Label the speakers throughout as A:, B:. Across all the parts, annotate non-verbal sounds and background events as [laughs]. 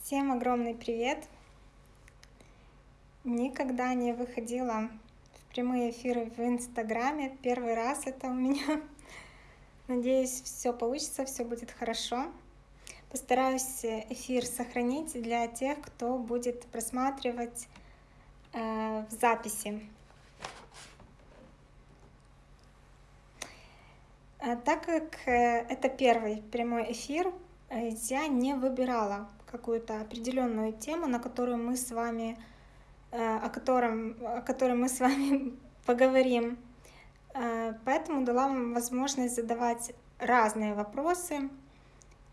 A: Всем огромный привет! Никогда не выходила в прямые эфиры в Инстаграме. Первый раз это у меня. [laughs] Надеюсь, все получится, все будет хорошо. Постараюсь эфир сохранить для тех, кто будет просматривать э, в записи. А так как э, это первый прямой эфир, э, я не выбирала какую-то определенную тему, на которую мы с вами, э, о, котором, о которой мы с вами [laughs] поговорим. Э, поэтому дала вам возможность задавать разные вопросы.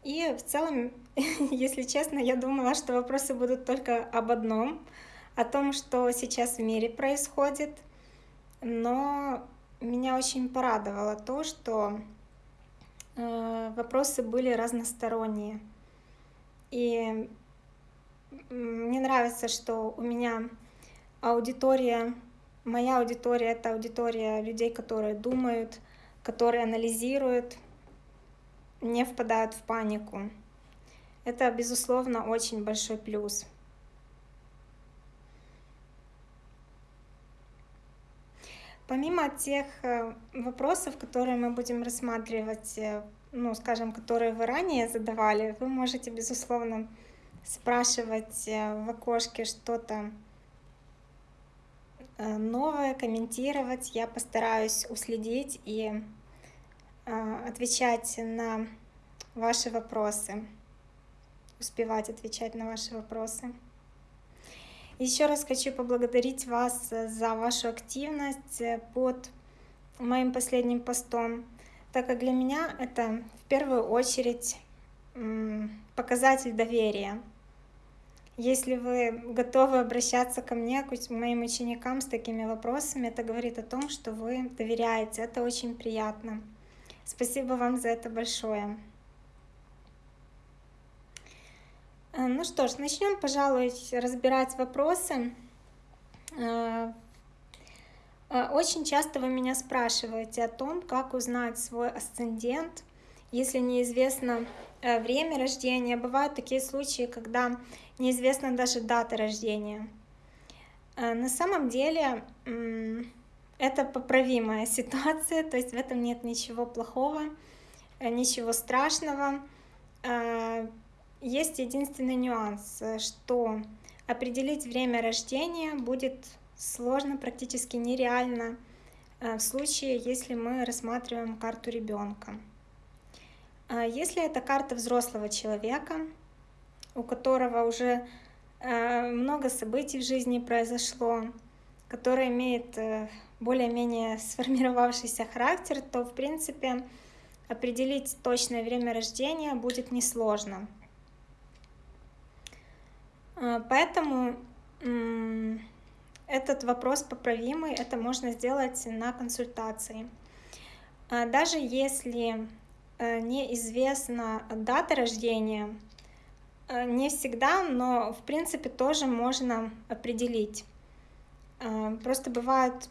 A: И в целом, [laughs] если честно, я думала, что вопросы будут только об одном, о том, что сейчас в мире происходит. Но меня очень порадовало то, что э, вопросы были разносторонние. И мне нравится, что у меня аудитория, моя аудитория — это аудитория людей, которые думают, которые анализируют, не впадают в панику. Это, безусловно, очень большой плюс. Помимо тех э, вопросов, которые мы будем рассматривать э, ну, скажем, которые вы ранее задавали, вы можете, безусловно, спрашивать э, в окошке что-то э, новое, комментировать. Я постараюсь уследить и э, отвечать на ваши вопросы, успевать отвечать на ваши вопросы. Еще раз хочу поблагодарить вас за вашу активность под моим последним постом так как для меня это в первую очередь показатель доверия. Если вы готовы обращаться ко мне, к моим ученикам с такими вопросами, это говорит о том, что вы доверяете. Это очень приятно. Спасибо вам за это большое. Э, ну что ж, начнем, пожалуй, разбирать вопросы. Э, очень часто вы меня спрашиваете о том, как узнать свой асцендент, если неизвестно э, время рождения. Бывают такие случаи, когда неизвестна даже дата рождения. Э, на самом деле это поправимая [laughs] ситуация, то есть в этом нет ничего плохого, ничего страшного. Есть единственный нюанс, что определить время рождения будет сложно, практически нереально э, в случае, если мы рассматриваем карту ребенка. А если это карта взрослого человека, у которого уже э, много событий в жизни произошло, который имеет э, более-менее сформировавшийся характер, то, в принципе, определить точное время рождения будет несложно. Поэтому этот вопрос поправимый, это можно сделать на консультации. А даже если э, неизвестна дата рождения, э, не всегда, но в принципе тоже можно определить. Э, просто бывают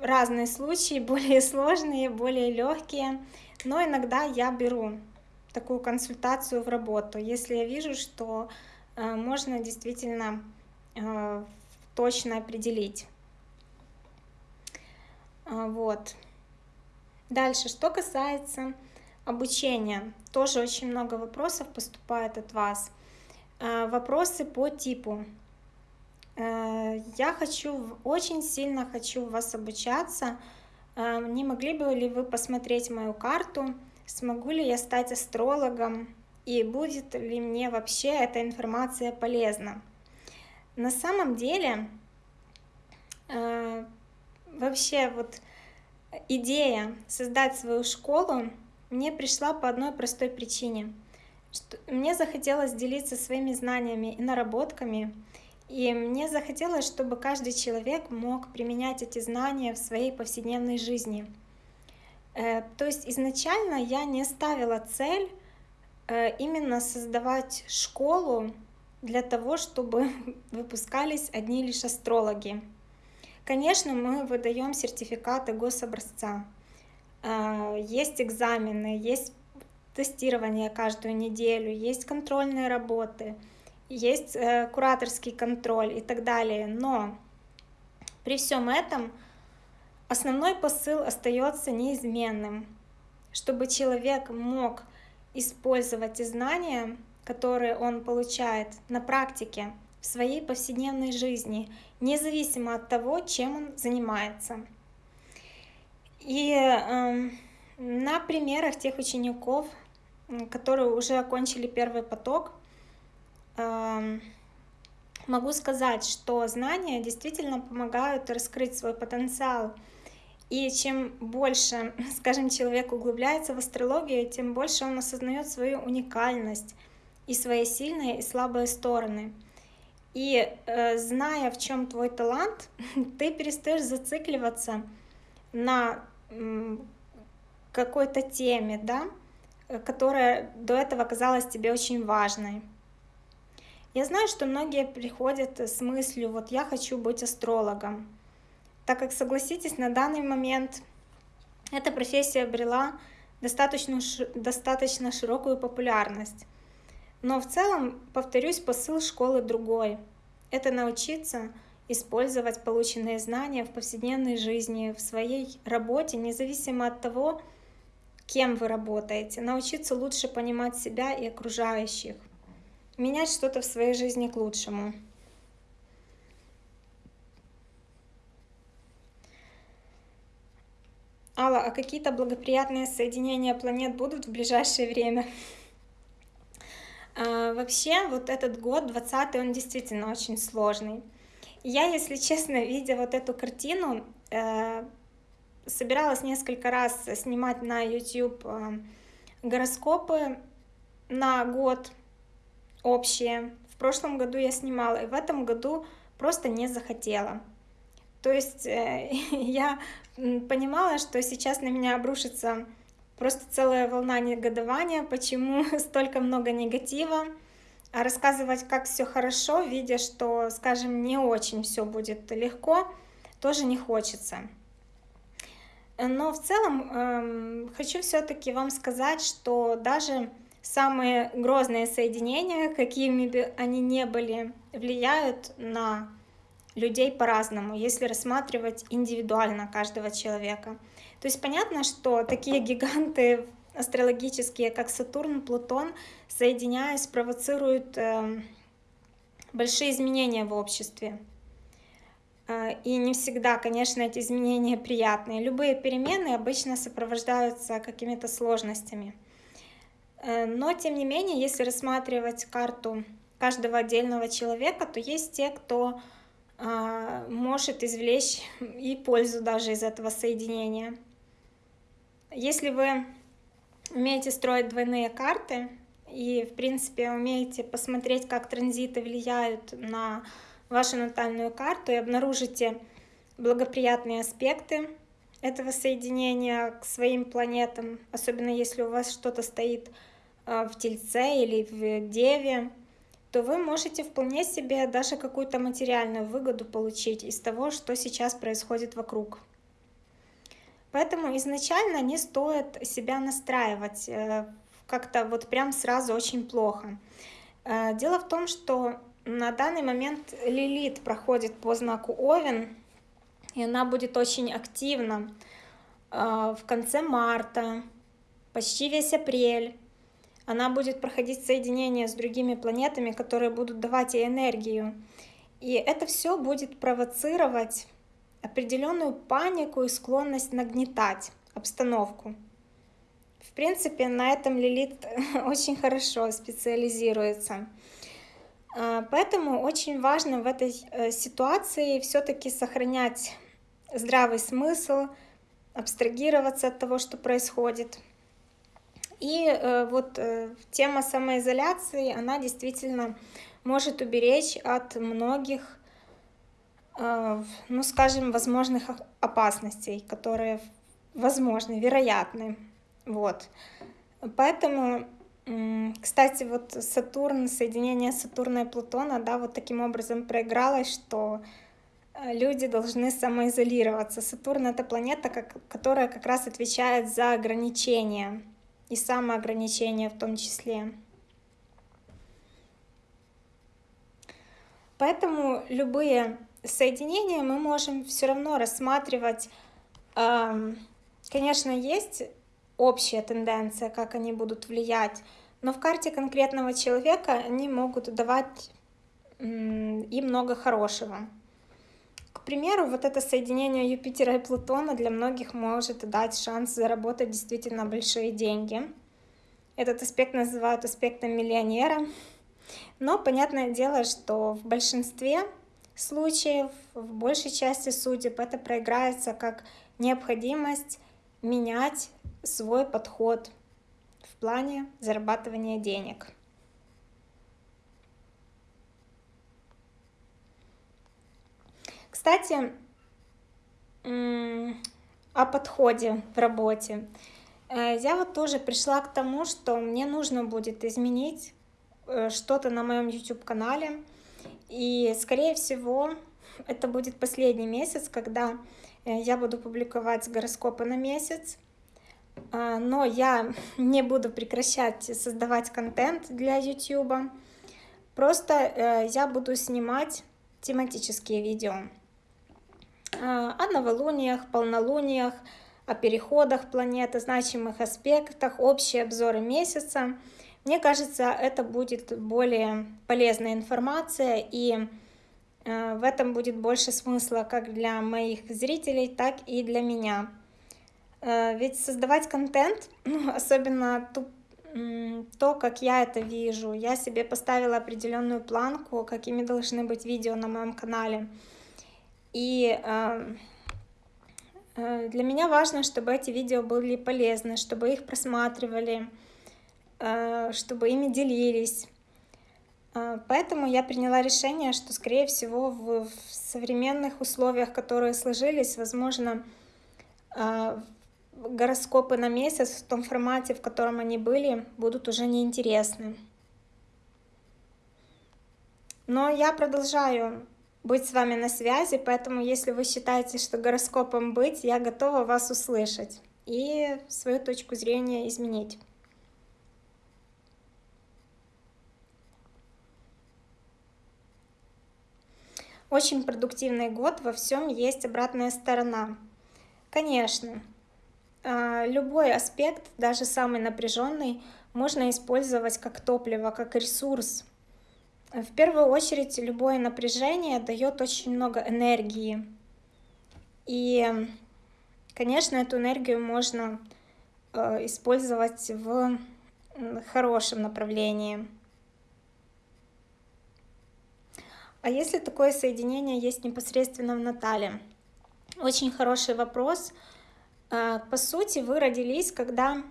A: разные случаи, [laughs] более сложные, более легкие, но иногда я беру такую консультацию в работу, если я вижу, что можно действительно точно определить. А, вот. Дальше, что касается обучения, тоже очень много вопросов поступает от вас. А, вопросы по типу. А, я хочу, очень сильно хочу вас обучаться. Не могли бы ли вы посмотреть мою карту? Смогу ли я стать астрологом? И будет ли мне вообще эта информация полезна? На самом деле, э, вообще вот идея создать свою школу мне пришла по одной простой причине. Что мне захотелось делиться своими знаниями и наработками, и мне захотелось, чтобы каждый человек мог применять эти знания в своей повседневной жизни. Э, то есть изначально я не ставила цель э, именно создавать школу для того, чтобы [laughs] выпускались одни лишь астрологи. Конечно, мы выдаем сертификаты гособразца. А, есть экзамены, есть тестирование каждую неделю, есть контрольные работы. есть э, кураторский контроль и так далее. Но при всем этом основной посыл остается неизменным, чтобы человек мог использовать знания, которые он получает на практике в своей повседневной жизни, независимо от того, чем он занимается. И э, на примерах тех учеников, которые уже окончили первый поток, э, могу сказать, что знания действительно помогают раскрыть свой потенциал. И чем больше, скажем, человек углубляется в астрологию, тем больше он осознает свою уникальность и свои сильные и слабые стороны. И э, зная, в чем твой талант, [laughs] ты перестаешь зацикливаться на какой-то теме, да, которая до этого казалась тебе очень важной. Я знаю, что многие приходят с мыслью, вот я хочу быть астрологом, так как, согласитесь, на данный момент эта профессия обрела достаточно, достаточно широкую популярность. Но в целом, повторюсь, посыл школы другой. Это научиться использовать полученные знания в повседневной жизни, в своей работе, независимо от того, кем вы работаете, научиться лучше понимать себя и окружающих, менять что-то в своей жизни к лучшему. Алла, а какие-то благоприятные соединения планет будут в ближайшее время? А, вообще, вот этот год, 20 он действительно очень сложный. Я, если честно, видя вот эту картину, э, собиралась несколько раз снимать на YouTube э, гороскопы на год общие. В прошлом году я снимала, и в этом году просто не захотела. То есть э, [laughs] я понимала, что сейчас на меня обрушится просто целая волна негодования, почему [laughs] столько много негатива, а рассказывать, как все хорошо, видя, что, скажем, не очень все будет легко, тоже не хочется. Но в целом э, хочу все-таки вам сказать, что даже самые грозные соединения, какими бы они ни были, влияют на людей по-разному, если рассматривать индивидуально каждого человека. То есть понятно, что такие гиганты астрологические, как Сатурн, Плутон, соединяясь, провоцируют э, большие изменения в обществе. Э, и не всегда, конечно, эти изменения приятные. Любые перемены обычно сопровождаются какими-то сложностями. Э, но, тем не менее, если рассматривать карту каждого отдельного человека, то есть те, кто может извлечь и пользу даже из этого соединения. Если вы умеете строить двойные карты и, в принципе, умеете посмотреть, как транзиты влияют на вашу натальную карту и обнаружите благоприятные аспекты этого соединения к своим планетам, особенно если у вас что-то стоит а, в Тельце или в Деве, то вы можете вполне себе даже какую-то материальную выгоду получить из того, что сейчас происходит вокруг. Поэтому изначально не стоит себя настраивать э, как-то вот прям сразу очень плохо. Э, дело в том, что на данный момент Лилит проходит по знаку Овен, и она будет очень активна э, в конце марта, почти весь апрель. Она будет проходить соединение с другими планетами, которые будут давать ей энергию. И это все будет провоцировать определенную панику и склонность нагнетать обстановку. В принципе, на этом Лилит [laughs] очень хорошо специализируется. А, поэтому очень важно в этой э, ситуации все-таки сохранять здравый смысл, абстрагироваться от того, что происходит. И э, вот э, тема самоизоляции, она действительно может уберечь от многих ну, скажем, возможных опасностей, которые возможны, вероятны. Вот. Поэтому, кстати, вот Сатурн, соединение Сатурна и Плутона, да, вот таким образом проигралось, что э, люди должны самоизолироваться. Сатурн — это планета, как, которая как раз отвечает за ограничения и самоограничения в том числе. Поэтому любые соединения мы можем все равно рассматривать. Конечно, есть общая тенденция, как они будут влиять, но в карте конкретного человека они могут давать и много хорошего. К примеру, вот это соединение Юпитера и Плутона для многих может дать шанс заработать действительно большие деньги. Этот аспект называют аспектом миллионера. Но понятное дело, что в большинстве случаев, в большей части судеб, это проиграется как необходимость менять свой подход в плане зарабатывания денег. Кстати, о подходе в работе. Э, я вот тоже пришла к тому, что мне нужно будет изменить э, что-то на моем YouTube-канале. И, скорее всего, это будет последний месяц, когда э, я буду публиковать гороскопы на месяц. Но я [laughs] не буду прекращать создавать контент для YouTube. Просто я буду снимать тематические видео. А, о новолуниях, полнолуниях, о переходах планеты, значимых аспектах, общие обзоры месяца. Мне кажется, это будет более полезная информация, и а, в этом будет больше смысла как для моих зрителей, так и для меня. А, ведь создавать контент, [clears throat] ну, особенно ту, то, как я это вижу, я себе поставила определенную планку, какими должны быть видео на моем канале. И э, для меня важно, чтобы эти видео были полезны, чтобы их просматривали, э, чтобы ими делились. Э, поэтому я приняла решение, что, скорее всего, в, современных условиях, которые сложились, возможно, гороскопы на месяц в том формате, в котором они были, будут уже неинтересны. Но я продолжаю быть с вами на связи, поэтому если вы считаете, что гороскопом быть, я готова вас услышать и свою точку зрения изменить. Очень продуктивный год, во всем есть обратная сторона. Конечно, а, любой аспект, даже самый напряженный, можно использовать как топливо, как ресурс в первую очередь, любое напряжение дает очень много энергии. И, конечно, эту энергию можно э, использовать в хорошем направлении. А если такое соединение есть непосредственно в Натале? Очень хороший вопрос. Э, по сути, вы родились, когда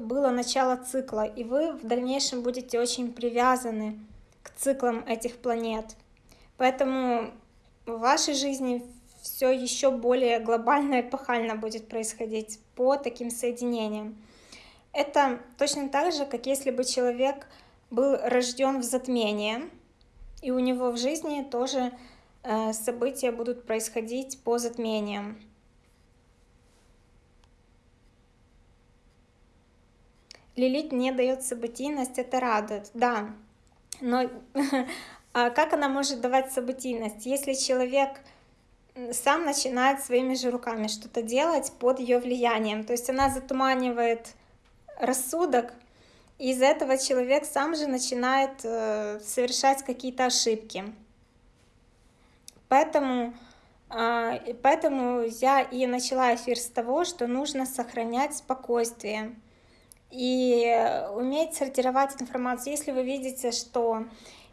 A: было начало цикла, и вы в дальнейшем будете очень привязаны к циклам этих планет. Поэтому в вашей жизни все еще более глобально и эпохально будет происходить по таким соединениям. Это точно так же, как если бы человек был рожден в затмении, и у него в жизни тоже э, события будут происходить по затмениям. Лилит не дает событийность, это радует. Да, но [laughs] а как она может давать событийность, если человек сам начинает своими же руками что-то делать под ее влиянием? То есть она затуманивает рассудок, и из-за этого человек сам же начинает э, совершать какие-то ошибки. Поэтому, э, поэтому я и начала эфир с того, что нужно сохранять спокойствие и уметь сортировать информацию. Если вы видите, что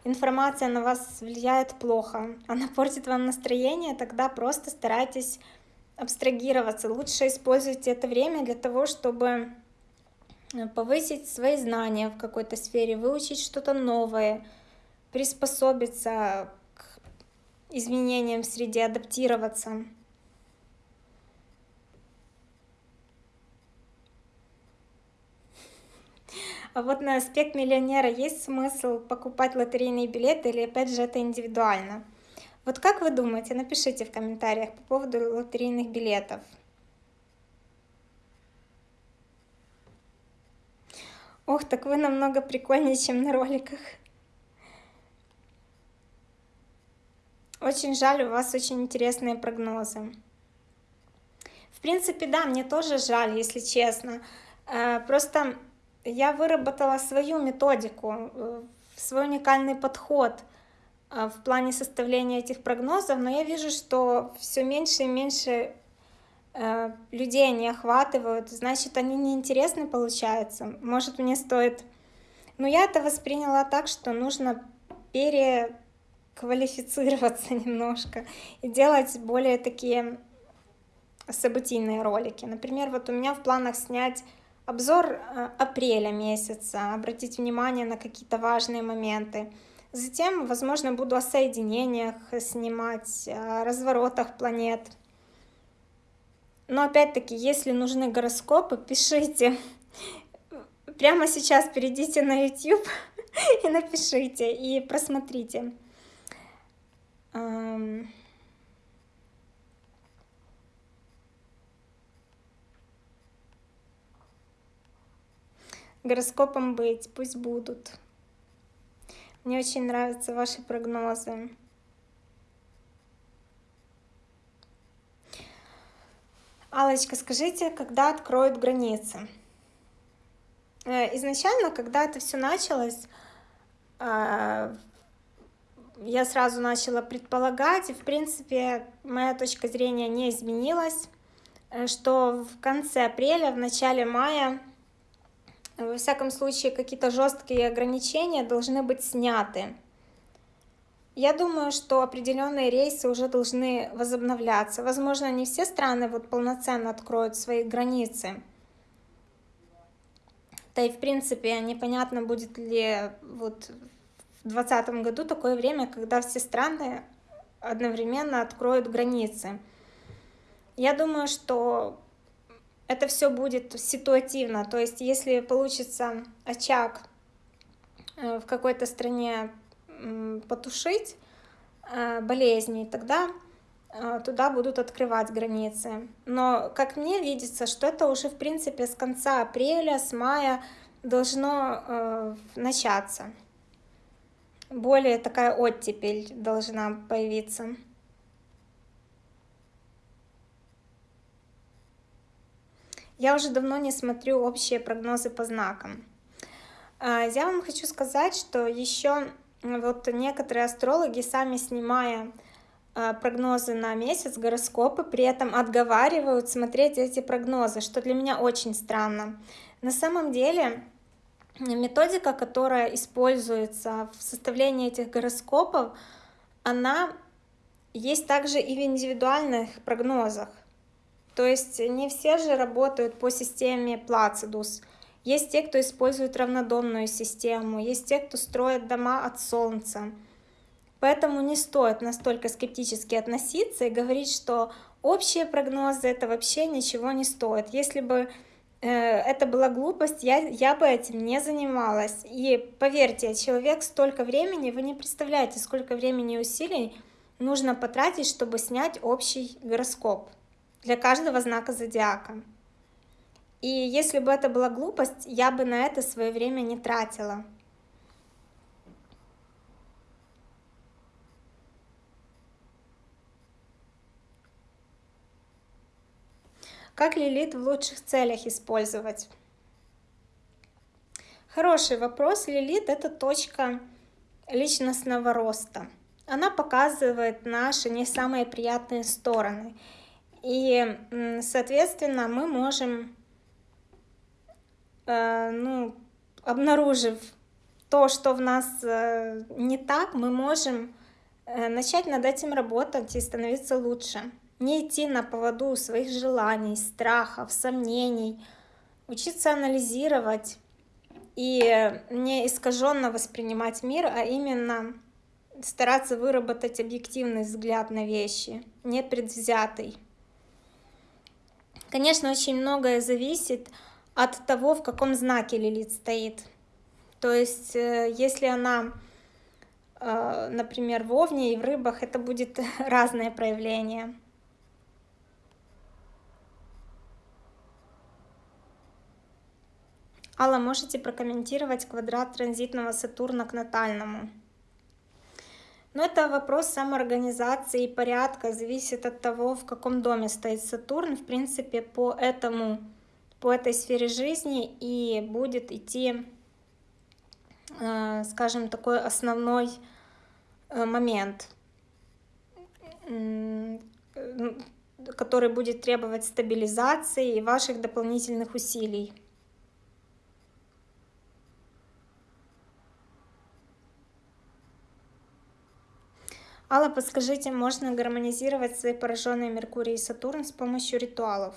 A: информация на вас влияет плохо, она портит вам настроение, тогда просто старайтесь абстрагироваться. Лучше используйте это время для того, чтобы повысить свои знания в какой-то сфере, выучить что-то новое, приспособиться к изменениям в среде, адаптироваться. А вот на аспект миллионера есть смысл покупать лотерейные билеты или опять же это индивидуально? Вот как вы думаете, напишите в комментариях по поводу лотерейных билетов. Ох, так вы намного прикольнее, чем на роликах. Очень жаль, у вас очень интересные прогнозы. В принципе, да, мне тоже жаль, если честно. Э, просто я выработала свою методику, э, свой уникальный подход э, в плане составления этих прогнозов, но я вижу, что все меньше и меньше людей они охватывают, значит, они неинтересны получаются. Может, мне стоит... Но я это восприняла так, что нужно переквалифицироваться [laughs] немножко и делать более такие событийные ролики. Например, вот у меня в планах снять обзор э, апреля месяца, обратить внимание на какие-то важные моменты. Затем, возможно, буду о соединениях снимать, о разворотах планет. Но опять-таки, если нужны гороскопы, пишите. Прямо сейчас перейдите на YouTube [laughs] и напишите, и просмотрите. гороскопом быть, пусть будут. Мне очень нравятся ваши прогнозы. Алочка, скажите, когда откроют границы? Э, изначально, когда это все началось, э, я сразу начала предполагать, и в принципе моя точка зрения не изменилась, э, что в конце апреля, в начале мая во всяком случае, какие-то жесткие ограничения должны быть сняты. Я думаю, что определенные рейсы уже должны возобновляться. Возможно, не все страны вот полноценно откроют свои границы. Да и в принципе непонятно, будет ли вот в 2020 году такое время, когда все страны одновременно откроют границы. Я думаю, что это все будет ситуативно. То есть, если получится очаг э, в какой-то стране потушить э, болезни, тогда э, туда будут открывать границы. Но, как мне видится, что это уже, в принципе, с конца апреля, с мая должно начаться. Более такая оттепель должна появиться. Я уже давно не смотрю общие прогнозы по знакам. А, я вам хочу сказать, что еще вот некоторые астрологи, сами снимая а, прогнозы на месяц, гороскопы, при этом отговаривают смотреть эти прогнозы, что для меня очень странно. На самом деле методика, которая используется в составлении этих гороскопов, она есть также и в индивидуальных прогнозах. То есть не все же работают по системе Placidus. Есть те, кто использует равнодомную систему, есть те, кто строит дома от солнца. Поэтому не стоит настолько скептически относиться и говорить, что общие прогнозы это вообще ничего не стоит. Если бы э, это была глупость, я, я бы этим не занималась. И поверьте, человек столько времени, вы не представляете, сколько времени и усилий нужно потратить, чтобы снять общий гороскоп для каждого знака зодиака. И если бы это была глупость, я бы на это свое время не тратила. Как лилит в лучших целях использовать? Хороший вопрос. Лилит — это точка личностного роста. Она показывает наши не самые приятные стороны. И, соответственно, мы можем, ну, обнаружив то, что в нас э, не так, мы можем э, начать над этим работать и становиться лучше. Не идти на поводу своих желаний, страхов, сомнений, учиться анализировать и не искаженно воспринимать мир, а именно стараться выработать объективный взгляд на вещи, не предвзятый. Конечно, очень многое зависит от того, в каком знаке Лилит стоит. То есть, э, если она, э, например, в Овне и в Рыбах, это будет [laughs] разное проявление. Алла, можете прокомментировать квадрат транзитного Сатурна к натальному? Но это вопрос самоорганизации и порядка, зависит от того, в каком доме стоит Сатурн. В принципе, по этому, по этой сфере жизни и будет идти, э, скажем, такой основной э, момент, который будет требовать стабилизации и ваших дополнительных усилий. Алла, подскажите, можно гармонизировать свои пораженные Меркурий и Сатурн с помощью ритуалов?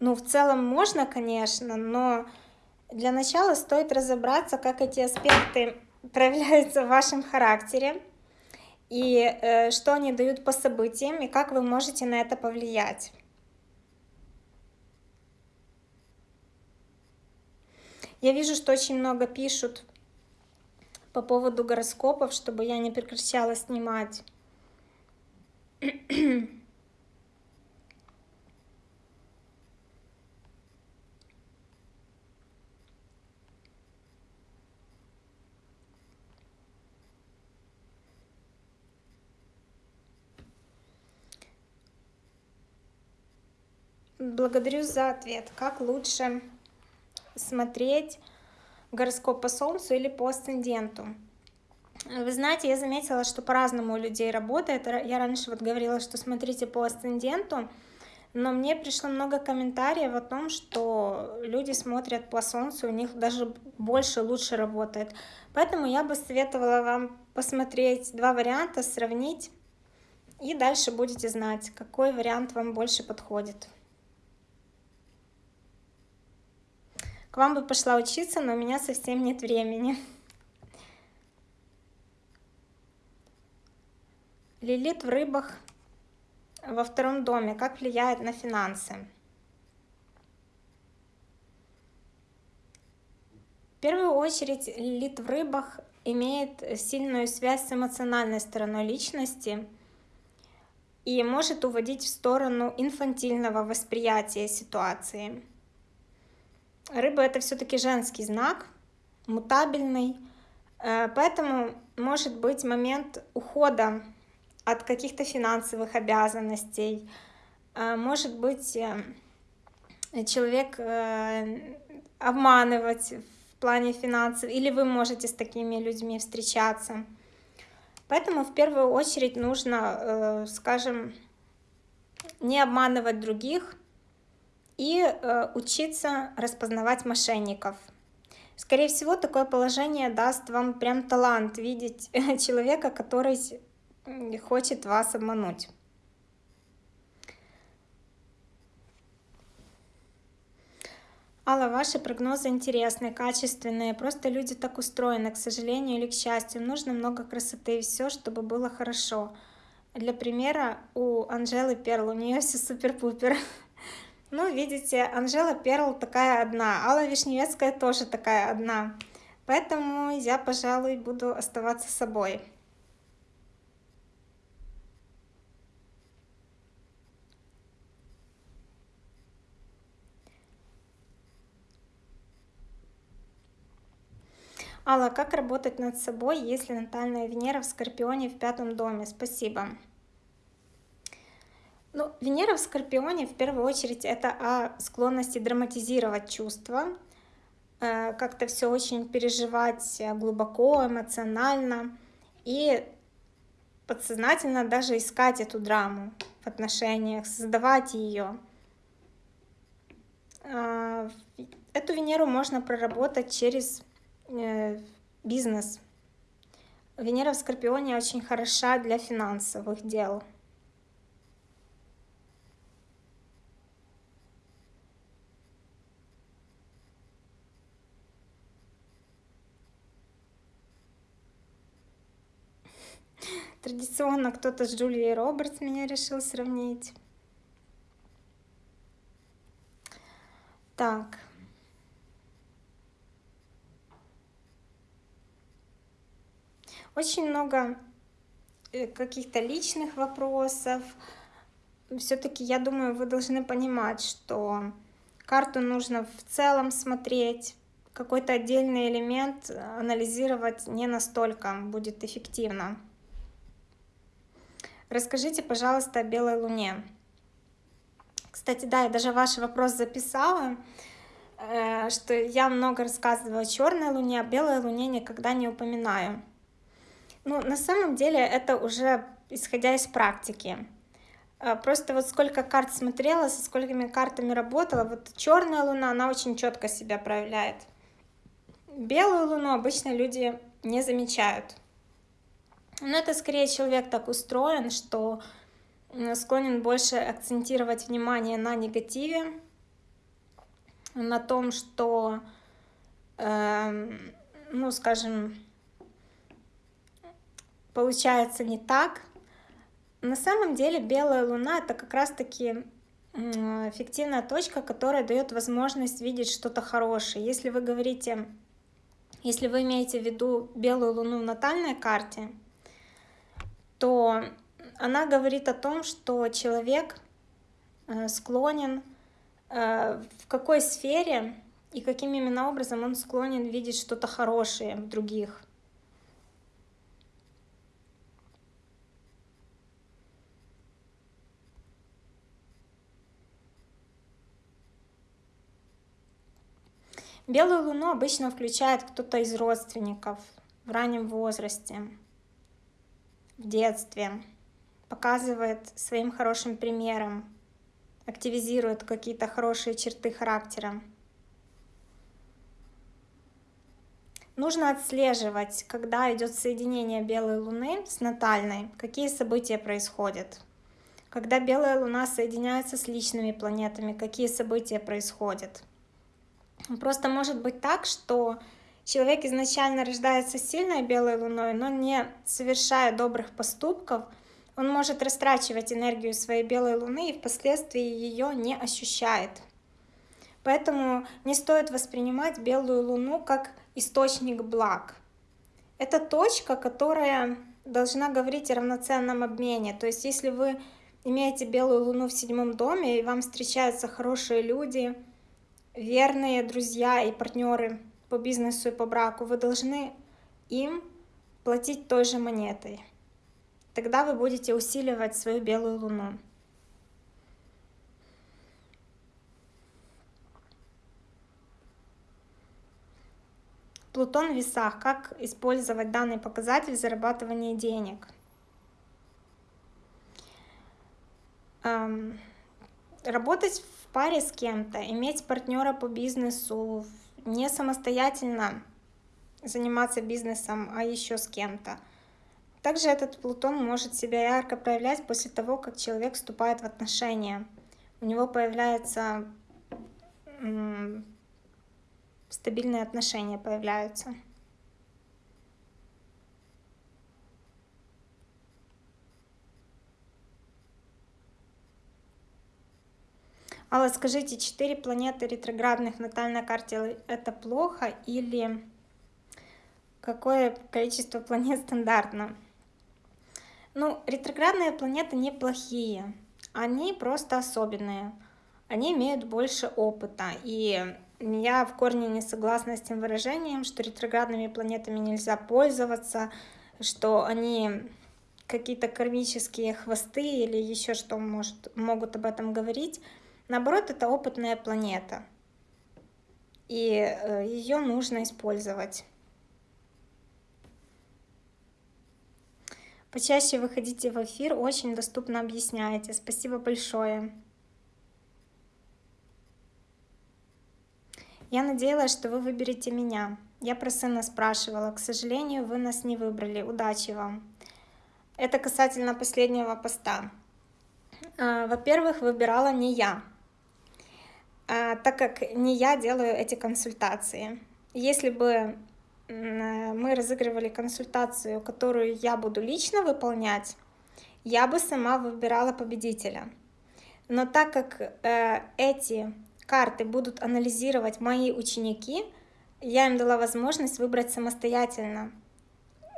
A: Ну, в целом можно, конечно, но для начала стоит разобраться, как эти аспекты [laughs] проявляются в вашем характере, и э, что они дают по событиям, и как вы можете на это повлиять. Я вижу, что очень много пишут по поводу гороскопов, чтобы я не прекращала снимать. [clears throat] Благодарю за ответ. Как лучше смотреть гороскоп по Солнцу или по асценденту. Вы знаете, я заметила, что по-разному у людей работает. Я раньше вот говорила, что смотрите по асценденту, но мне пришло много комментариев о том, что люди смотрят по Солнцу, у них даже больше, лучше работает. Поэтому я бы советовала вам посмотреть два варианта, сравнить, и дальше будете знать, какой вариант вам больше подходит. Вам бы пошла учиться, но у меня совсем нет времени. Лилит в рыбах во втором доме. Как влияет на финансы? В первую очередь Лилит в рыбах имеет сильную связь с эмоциональной стороной личности и может уводить в сторону инфантильного восприятия ситуации. Рыба это все-таки женский знак, мутабельный, э, поэтому может быть момент ухода от каких-то финансовых обязанностей, э, может быть э, человек обманывать в плане финансов, или вы можете с такими людьми встречаться. Поэтому в первую очередь нужно, скажем, не обманывать других, и э, учиться распознавать мошенников. Скорее всего, такое положение даст вам прям талант видеть [laughs] человека, который хочет вас обмануть. Алла, ваши прогнозы интересные, качественные. Просто люди так устроены, к сожалению или к счастью. Нужно много красоты и все, чтобы было хорошо. Для примера, у Анжелы Перл, у нее все супер-пупер. [laughs] Ну, видите, Анжела Перл такая одна, Алла Вишневецкая тоже такая одна. Поэтому я, пожалуй, буду оставаться собой. Алла, как работать над собой, если натальная Венера в Скорпионе в пятом доме? Спасибо. Ну, Венера в Скорпионе в первую очередь это о склонности драматизировать чувства, э, как-то все очень переживать глубоко, эмоционально и подсознательно даже искать эту драму в отношениях, создавать ее. Э, эту Венеру можно проработать через э, бизнес. Венера в Скорпионе очень хороша для финансовых дел. Традиционно кто-то с Джулией Робертс меня решил сравнить. Так. Очень много э, каких-то личных вопросов. Все-таки, я думаю, вы должны понимать, что карту нужно в целом смотреть, какой-то отдельный элемент анализировать не настолько будет эффективно. Расскажите, пожалуйста, о белой луне. Кстати, да, я даже ваш вопрос записала, э, что я много рассказываю о черной луне, о белой луне никогда не упоминаю. Ну, на самом деле это уже исходя из практики. Э, просто вот сколько карт смотрела, со сколькими картами работала, вот черная луна, она очень четко себя проявляет. Белую луну обычно люди не замечают. Но это скорее человек так устроен, что склонен больше акцентировать внимание на негативе, на том, что, э, ну, скажем, получается не так. На самом деле белая луна это как раз-таки эффективная точка, которая дает возможность видеть что-то хорошее. Если вы говорите, если вы имеете в виду белую луну в натальной карте, то она говорит о том, что человек э, склонен э, в какой сфере и каким именно образом он склонен видеть что-то хорошее в других. Белую луну обычно включает кто-то из родственников в раннем возрасте в детстве, показывает своим хорошим примером, активизирует какие-то хорошие черты характера. Нужно отслеживать, когда идет соединение белой луны с натальной, какие события происходят. Когда белая луна соединяется с личными планетами, какие события происходят. Просто может быть так, что Человек изначально рождается сильной белой луной, но не совершая добрых поступков, он может растрачивать энергию своей белой луны и впоследствии ее не ощущает. Поэтому не стоит воспринимать белую луну как источник благ. Это точка, которая должна говорить о равноценном обмене. То есть если вы имеете белую луну в седьмом доме, и вам встречаются хорошие люди, верные друзья и партнеры по бизнесу и по браку, вы должны им платить той же монетой. Тогда вы будете усиливать свою белую луну. Плутон в весах. Как использовать данный показатель в зарабатывании денег? Эм, работать в паре с кем-то, иметь партнера по бизнесу, не самостоятельно заниматься бизнесом, а еще с кем-то. Также этот Плутон может себя ярко проявлять после того, как человек вступает в отношения. У него появляются стабильные отношения появляются. Алла, скажите, четыре планеты ретроградных натальной карте это плохо или какое количество планет стандартно? Ну, ретроградные планеты неплохие, они просто особенные, они имеют больше опыта, и я в корне не согласна с тем выражением, что ретроградными планетами нельзя пользоваться, что они какие-то кармические хвосты или еще что может, могут об этом говорить. Наоборот, это опытная планета, и э, ее нужно использовать. Почаще выходите в эфир, очень доступно объясняете. Спасибо большое. Я надеялась, что вы выберете меня. Я про сына спрашивала. К сожалению, вы нас не выбрали. Удачи вам. Это касательно последнего поста. А, во-первых, выбирала не я. А, так как не я делаю эти консультации. Если бы мы разыгрывали консультацию, которую я буду лично выполнять, я бы сама выбирала победителя. Но так как э, эти карты будут анализировать мои ученики, я им дала возможность выбрать самостоятельно,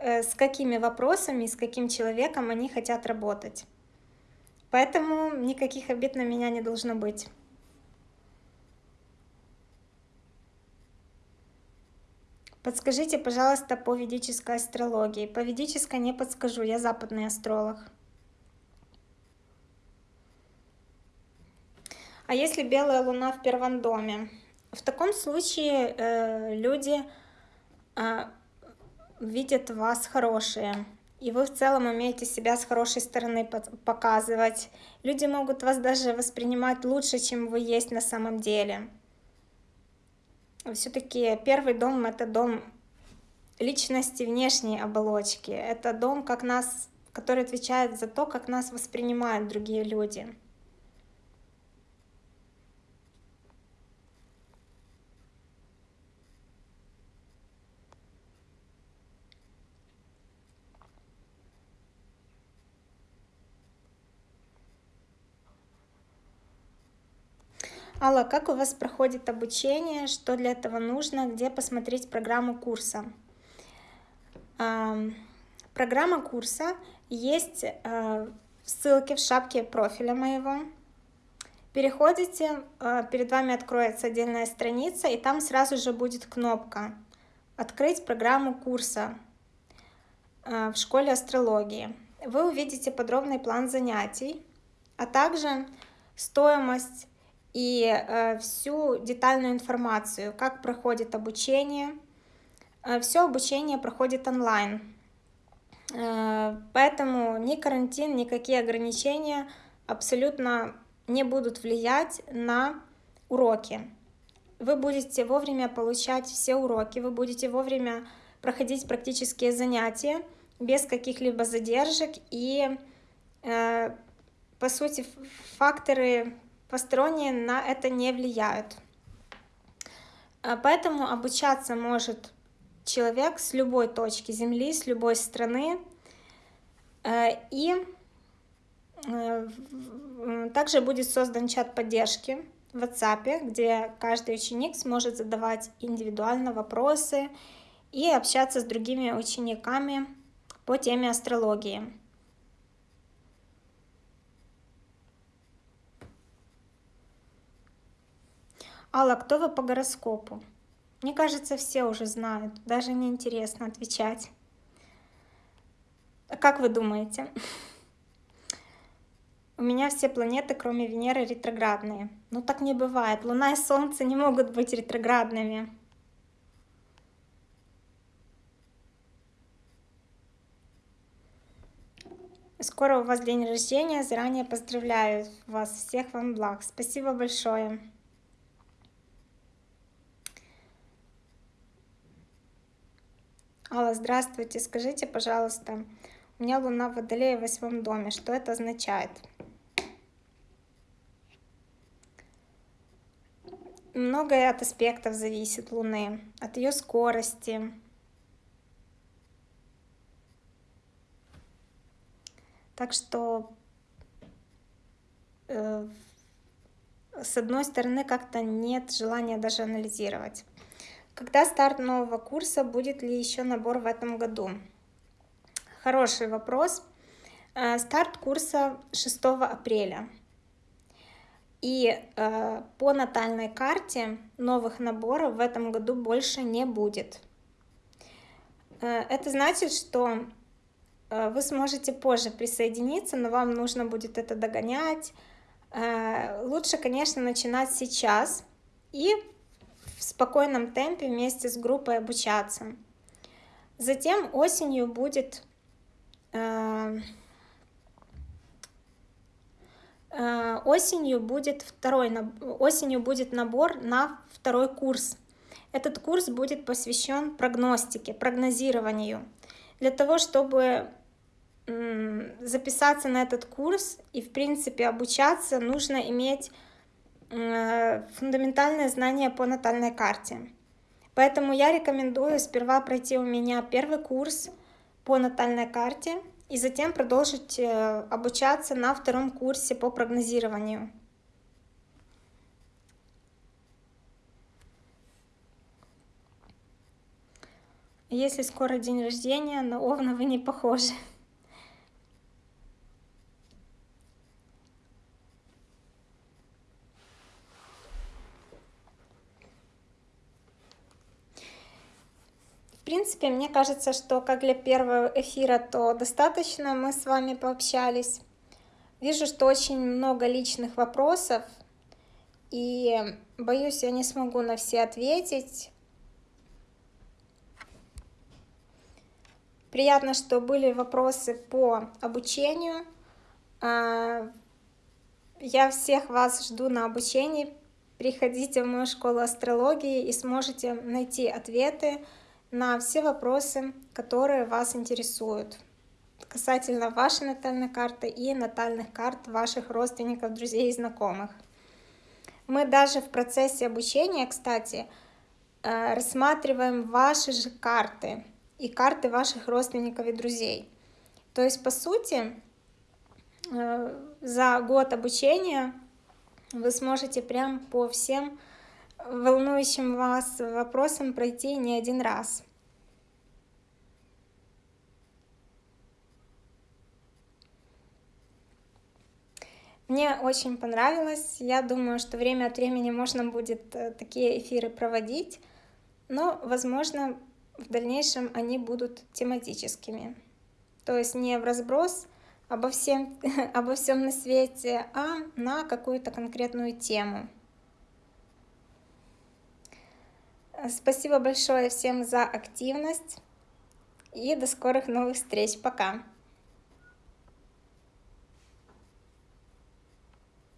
A: э, с какими вопросами, с каким человеком они хотят работать. Поэтому никаких обид на меня не должно быть. Подскажите, пожалуйста, по ведической астрологии. По ведической не подскажу, я западный астролог. А если белая луна в первом доме? В таком случае э, люди э, видят вас хорошие, и вы в целом умеете себя с хорошей стороны показывать. Люди могут вас даже воспринимать лучше, чем вы есть на самом деле все-таки первый дом это дом личности внешней оболочки. Это дом, как нас, который отвечает за то, как нас воспринимают другие люди. Алла, как у вас проходит обучение, что для этого нужно, где посмотреть программу курса? Программа курса есть в ссылке в шапке профиля моего. Переходите, э, перед вами откроется отдельная страница, и там сразу же будет кнопка «Открыть программу курса» в школе астрологии. Вы увидите подробный план занятий, а также стоимость и э, всю детальную информацию, как проходит обучение. Э, Все обучение проходит онлайн, э, поэтому ни карантин, никакие ограничения абсолютно не будут влиять на уроки. Вы будете вовремя получать все уроки, вы будете вовремя проходить практические занятия без каких-либо задержек и, по сути, факторы посторонние на это не влияют. А, поэтому обучаться может человек с любой точки Земли, с любой страны. Э, и э, также будет создан чат поддержки в WhatsApp, где каждый ученик сможет задавать индивидуально вопросы и общаться с другими учениками по теме астрологии. Алла, кто вы по гороскопу? Мне кажется, все уже знают, даже не интересно отвечать. А как вы думаете? У меня все планеты, кроме Венеры, ретроградные. Ну так не бывает. Луна и Солнце не могут быть ретроградными. Скоро у вас день рождения. Заранее поздравляю вас. Всех вам благ. Спасибо большое. Алла, здравствуйте. Скажите, пожалуйста, у меня Луна в Водолее в восьмом доме. Что это означает? Многое от аспектов зависит Луны, от ее скорости. Так что э, с одной стороны как-то нет желания даже анализировать. Когда старт нового курса? Будет ли еще набор в этом году? Хороший вопрос. Э, старт курса 6 апреля. И э, по натальной карте новых наборов в этом году больше не будет. Э, это значит, что вы сможете позже присоединиться, но вам нужно будет это догонять. Лучше, конечно, начинать сейчас и в спокойном темпе вместе с группой обучаться. Затем осенью будет э, э, осенью будет второй осенью будет набор на второй курс. Этот курс будет посвящен прогностике, прогнозированию. Для того, чтобы записаться на этот курс и, в принципе, обучаться, нужно иметь фундаментальное знание по натальной карте. Поэтому я рекомендую сперва пройти у меня первый курс по натальной карте и затем продолжить э, обучаться на втором курсе по прогнозированию. Если скоро день рождения, на Овна вы не похожи. Принципе, мне кажется, что как для первого эфира, то достаточно мы с вами пообщались. Вижу, что очень много личных вопросов, и боюсь, я не смогу на все ответить. Приятно, что были вопросы по обучению. А, я всех вас жду на обучении. Приходите в мою школу астрологии и сможете найти ответы на все вопросы, которые вас интересуют касательно вашей натальной карты и натальных карт ваших родственников, друзей и знакомых. Мы даже в процессе обучения, кстати, э, рассматриваем ваши же карты и карты ваших родственников и друзей. То есть, по сути, э, за год обучения вы сможете прям по всем волнующим вас вопросам пройти не один раз. Мне очень понравилось. Я думаю, что время от времени можно будет э, такие эфиры проводить, но, возможно, в дальнейшем они будут тематическими. То есть не в разброс обо всем, [laughs] обо всем на свете, а на какую-то конкретную тему. Спасибо большое всем за активность и до скорых новых встреч. Пока!